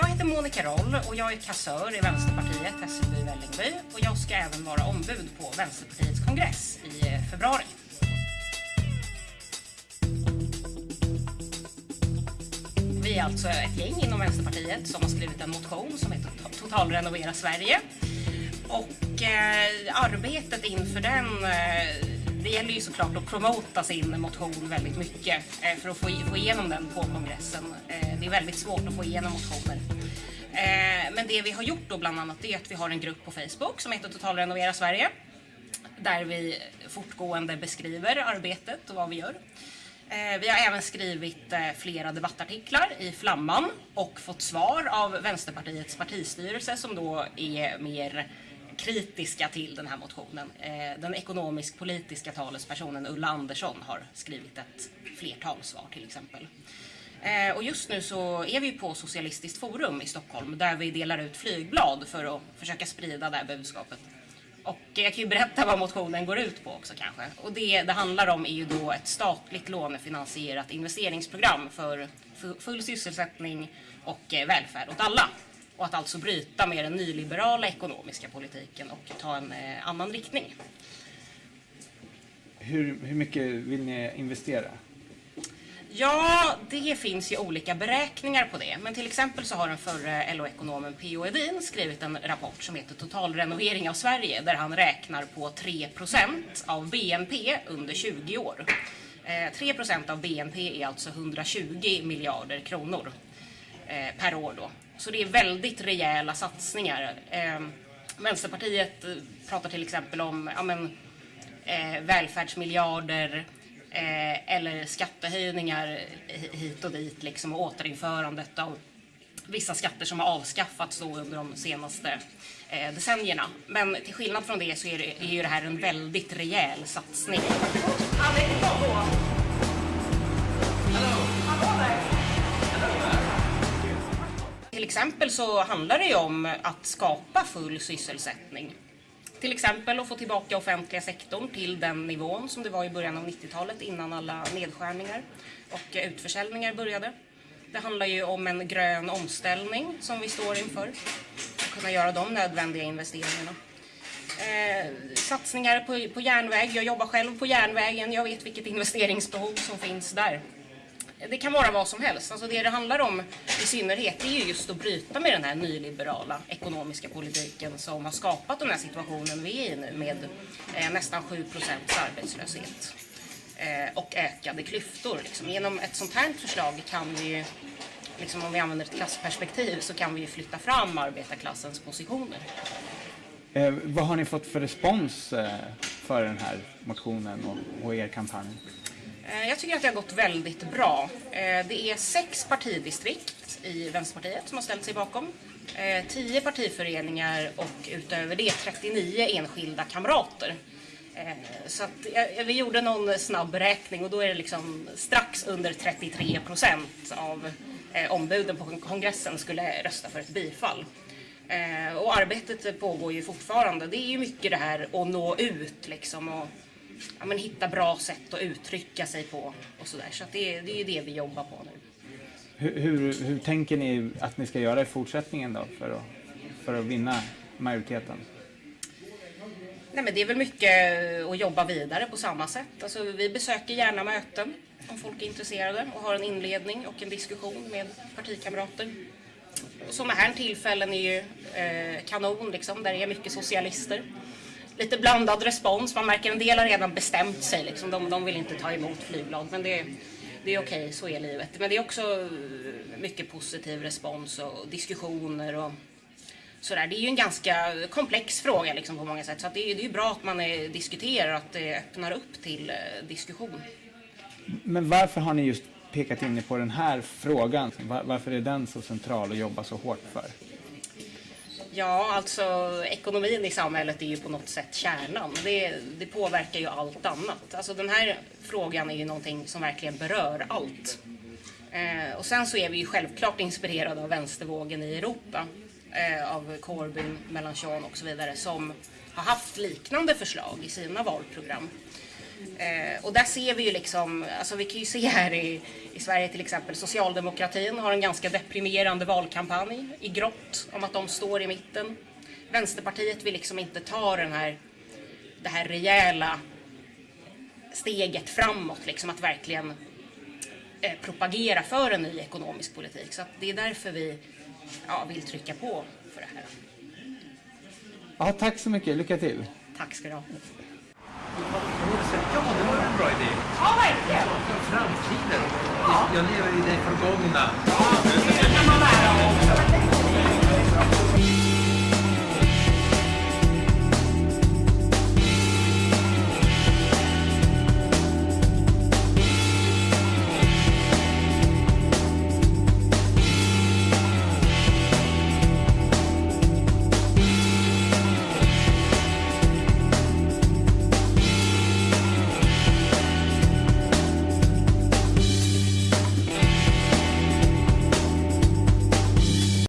Jag heter Monica Roll och jag är kassör i Vänsterpartiet Hässelby Vällingby och jag ska även vara ombud på Vänsterpartiets kongress i eh, februari. Vi är alltså ett gäng inom Vänsterpartiet som har skrivit en motion som heter Totalrenovera Sverige. Och eh, arbetet inför den eh, det gäller ju såklart att promota sin motion väldigt mycket eh, för att få, få igenom den på kongressen. Eh, det är väldigt svårt att få igenom motioner. Eh, men det vi har gjort då bland annat är att vi har en grupp på Facebook som heter Totalrenovera Sverige där vi fortgående beskriver arbetet och vad vi gör. Eh, vi har även skrivit eh, flera debattartiklar i Flamman och fått svar av Vänsterpartiets partistyrelse som då är mer kritiska till den här motionen. Eh, den ekonomisk-politiska talespersonen Ulla Andersson har skrivit ett flertal svar till exempel. Eh, och just nu så är vi på Socialistiskt forum i Stockholm där vi delar ut flygblad för att försöka sprida det här budskapet. Och jag kan ju berätta vad motionen går ut på också kanske. Och det det handlar om är ju då ett statligt lånefinansierat investeringsprogram för full sysselsättning och eh, välfärd åt alla och att alltså bryta med den nyliberala ekonomiska politiken och ta en eh, annan riktning. Hur, hur mycket vill ni investera? Ja, det finns ju olika beräkningar på det. Men till exempel så har den förre LO-ekonomen P.O. Edin skrivit en rapport som heter Totalrenovering av Sverige där han räknar på 3% av BNP under 20 år. Eh, 3 av BNP är alltså 120 miljarder kronor eh, per år då. Så det är väldigt rejäla satsningar. Eh, Vänsterpartiet pratar till exempel om ja, men, välfärdsmiljarder eh, eller skattehöjningar hit och dit liksom, och återinförandet av vissa skatter som har avskaffats då under de senaste eh, decennierna. Men till skillnad från det så är, det, är ju det här en väldigt rejäl satsning. Till exempel så handlar det ju om att skapa full sysselsättning. Till exempel att få tillbaka offentliga sektorn till den nivån som det var i början av 90-talet innan alla nedskärningar och utförsäljningar började. Det handlar ju om en grön omställning som vi står inför. Att kunna göra de nödvändiga investeringarna. Eh, satsningar på, på järnväg. Jag jobbar själv på järnvägen. Jag vet vilket investeringsbehov som finns där. Det kan vara vad som helst. Alltså det det handlar om i synnerhet är ju just att bryta med den här nyliberala ekonomiska politiken som har skapat den här situationen vi är i nu med eh, nästan 7 procents arbetslöshet eh, och ökade klyftor. Liksom. Genom ett sånt här förslag kan vi liksom om vi använder ett klassperspektiv så kan vi flytta fram arbetarklassens positioner. Eh, vad har ni fått för respons eh, för den här motionen och, och er kampanj? Eh, jag tycker att det har gått väldigt bra. Eh, det är sex partidistrikt i Vänsterpartiet som har ställt sig bakom. Eh, tio partiföreningar och utöver det 39 enskilda kamrater. Så att, vi gjorde någon snabb beräkning och då är det liksom strax under 33 procent av ombuden på kongressen skulle rösta för ett bifall. Och arbetet pågår ju fortfarande. Det är ju mycket det här att nå ut liksom och ja, men hitta bra sätt att uttrycka sig på och sådär. Så, så det, det är det vi jobbar på nu. Hur, hur, hur, tänker ni att ni ska göra i fortsättningen då för att, för att vinna majoriteten? Nej, men det är väl mycket att jobba vidare på samma sätt. Alltså, vi besöker gärna möten om folk är intresserade och har en inledning och en diskussion med partikamrater. Sådana här tillfällen är ju eh, kanon, liksom, där det är mycket socialister lite blandad respons. Man märker en del har redan bestämt sig. Liksom. De, de vill inte ta emot flygblad. Men det, det är okej, så är livet. Men det är också mycket positiv respons och diskussioner och sådär. Det är ju en ganska komplex fråga liksom, på många sätt. Så det, är, det är bra att man är, diskuterar och att det öppnar upp till eh, diskussion. Men varför har ni just pekat in på den här frågan? Varför är den så central att jobba så hårt för? Ja, alltså ekonomin i samhället är ju på något sätt kärnan. Det, det påverkar ju allt annat. Alltså den här frågan är ju någonting som verkligen berör allt. Eh, och sen så är vi ju självklart inspirerade av vänstervågen i Europa. Eh, av Corbyn, Mélenchon och så vidare som har haft liknande förslag i sina valprogram. Eh, och där ser vi ju liksom, alltså vi kan ju se här i, i Sverige till exempel, socialdemokratin har en ganska deprimerande valkampanj i grått om att de står i mitten. Vänsterpartiet vill liksom inte ta den här, det här rejäla steget framåt, liksom att verkligen eh, propagera för en ny ekonomisk politik. Så det är därför vi ja, vill trycka på för det här. Ja, tack så mycket. Lycka till. Tack ska du ha. Ja, det var en bra idé. Ja, verkligen. Framtiden. Jag lever i det förgångna.